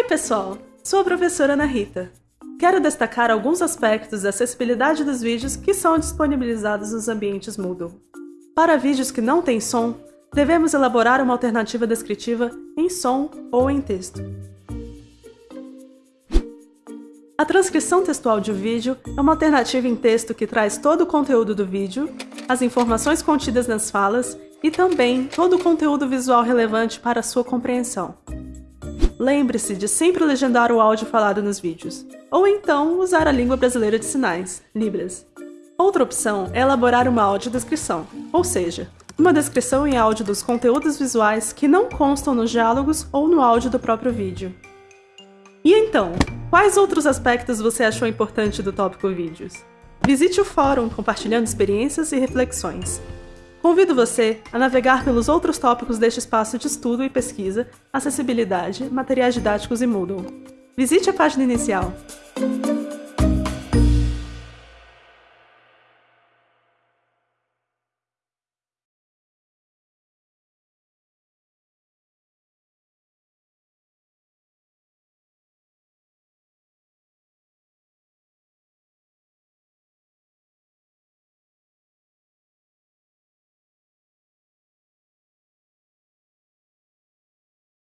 Oi, pessoal! Sou a professora Ana Rita. Quero destacar alguns aspectos da acessibilidade dos vídeos que são disponibilizados nos ambientes Moodle. Para vídeos que não têm som, devemos elaborar uma alternativa descritiva em som ou em texto. A transcrição textual de um vídeo é uma alternativa em texto que traz todo o conteúdo do vídeo, as informações contidas nas falas e também todo o conteúdo visual relevante para sua compreensão. Lembre-se de sempre legendar o áudio falado nos vídeos, ou então usar a língua brasileira de sinais, Libras. Outra opção é elaborar uma audiodescrição, ou seja, uma descrição em áudio dos conteúdos visuais que não constam nos diálogos ou no áudio do próprio vídeo. E então, quais outros aspectos você achou importante do tópico vídeos? Visite o fórum compartilhando experiências e reflexões. Convido você a navegar pelos outros tópicos deste espaço de estudo e pesquisa, acessibilidade, materiais didáticos e Moodle. Visite a página inicial.